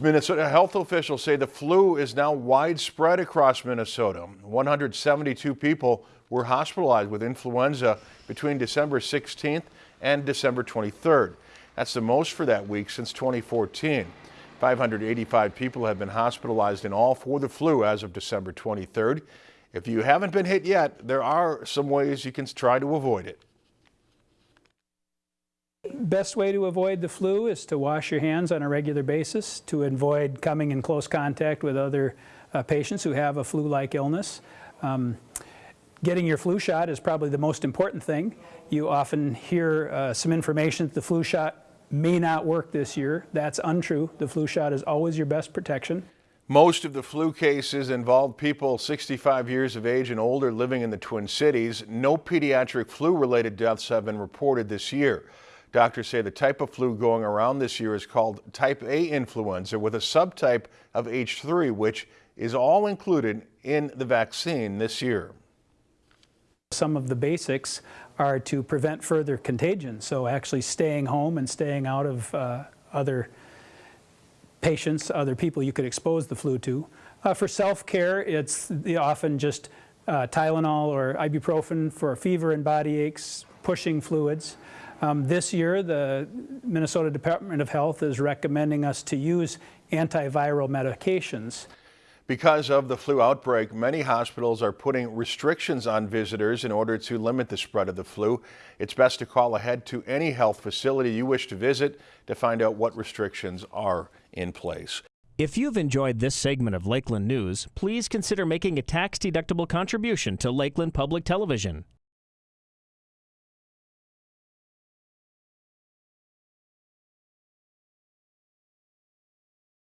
Minnesota health officials say the flu is now widespread across Minnesota. 172 people were hospitalized with influenza between December 16th and December 23rd. That's the most for that week since 2014. 585 people have been hospitalized in all for the flu as of December 23rd. If you haven't been hit yet, there are some ways you can try to avoid it. Best way to avoid the flu is to wash your hands on a regular basis, to avoid coming in close contact with other uh, patients who have a flu-like illness. Um, getting your flu shot is probably the most important thing. You often hear uh, some information that the flu shot may not work this year. That's untrue. The flu shot is always your best protection. Most of the flu cases involved people 65 years of age and older living in the Twin Cities. No pediatric flu-related deaths have been reported this year. Doctors say the type of flu going around this year is called type A influenza with a subtype of H3, which is all included in the vaccine this year. Some of the basics are to prevent further contagion, so actually staying home and staying out of uh, other patients, other people you could expose the flu to. Uh, for self-care, it's often just uh, Tylenol or ibuprofen for fever and body aches, pushing fluids. Um, this year, the Minnesota Department of Health is recommending us to use antiviral medications. Because of the flu outbreak, many hospitals are putting restrictions on visitors in order to limit the spread of the flu. It's best to call ahead to any health facility you wish to visit to find out what restrictions are in place. If you've enjoyed this segment of Lakeland News, please consider making a tax-deductible contribution to Lakeland Public Television.